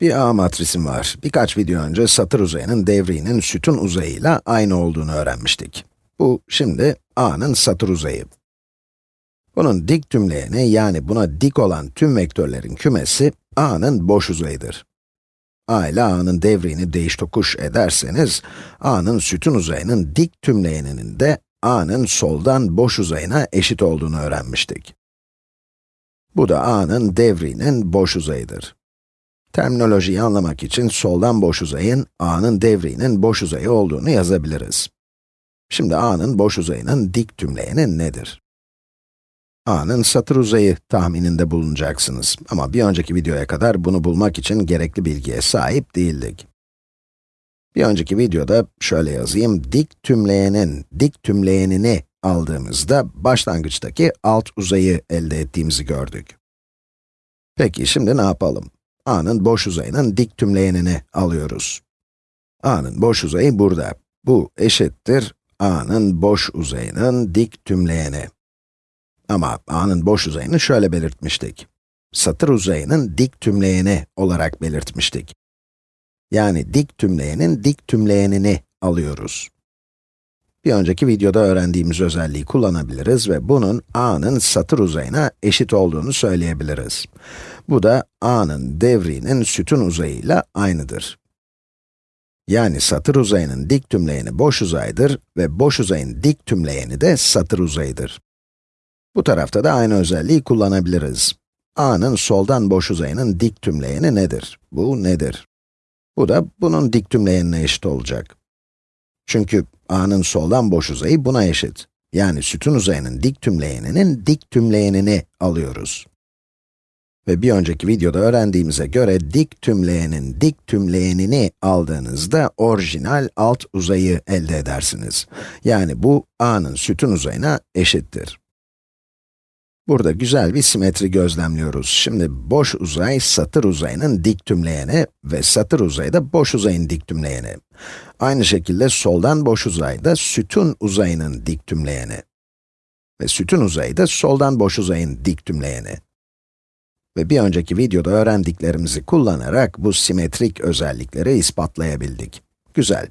Bir A matrisim var. Birkaç video önce satır uzayının devriğinin sütun uzayıyla aynı olduğunu öğrenmiştik. Bu, şimdi A'nın satır uzayı. Bunun dik tümleyeni, yani buna dik olan tüm vektörlerin kümesi, A'nın boş uzayıdır. A ile A'nın devriğini değiş tokuş ederseniz, A'nın sütun uzayının dik tümleyeninin de A'nın soldan boş uzayına eşit olduğunu öğrenmiştik. Bu da A'nın devriğinin boş uzayıdır. Terminolojiyi anlamak için soldan boş uzayın, a'nın devriğinin boş uzayı olduğunu yazabiliriz. Şimdi a'nın boş uzayının dik tümleyeni nedir? a'nın satır uzayı tahmininde bulunacaksınız. Ama bir önceki videoya kadar bunu bulmak için gerekli bilgiye sahip değildik. Bir önceki videoda şöyle yazayım, dik tümleyenin dik tümleyenini aldığımızda başlangıçtaki alt uzayı elde ettiğimizi gördük. Peki şimdi ne yapalım? A'nın boş uzayının dik tümleyenini alıyoruz. a'nın boş uzayı burada. Bu eşittir a'nın boş uzayının dik tümleyeni. Ama a'nın boş uzayını şöyle belirtmiştik. Satır uzayının dik tümleyeni olarak belirtmiştik. Yani dik tümleyenin dik tümleyenini alıyoruz. Bir önceki videoda öğrendiğimiz özelliği kullanabiliriz ve bunun a'nın satır uzayına eşit olduğunu söyleyebiliriz. Bu da a'nın devriğinin sütun uzayıyla aynıdır. Yani satır uzayının dik tümleyeni boş uzaydır ve boş uzayın dik tümleyeni de satır uzayıdır. Bu tarafta da aynı özelliği kullanabiliriz. a'nın soldan boş uzayının dik tümleyeni nedir? Bu nedir? Bu da bunun dik tümleyenine eşit olacak. Çünkü a'nın soldan boş uzayı buna eşit. Yani sütun uzayının dik tümleyeninin dik tümleyenini alıyoruz. Ve bir önceki videoda öğrendiğimize göre dik tümleyenin dik tümleyenini aldığınızda orijinal alt uzayı elde edersiniz. Yani bu a'nın sütun uzayına eşittir. Burada güzel bir simetri gözlemliyoruz. Şimdi boş uzay satır uzayının dik tümleyeni ve satır uzayı da boş uzayın dik tümleyeni. Aynı şekilde soldan boş uzay da sütun uzayının dik tümleyeni. Ve sütun uzayı da soldan boş uzayın dik tümleyeni. Ve bir önceki videoda öğrendiklerimizi kullanarak bu simetrik özellikleri ispatlayabildik. Güzel.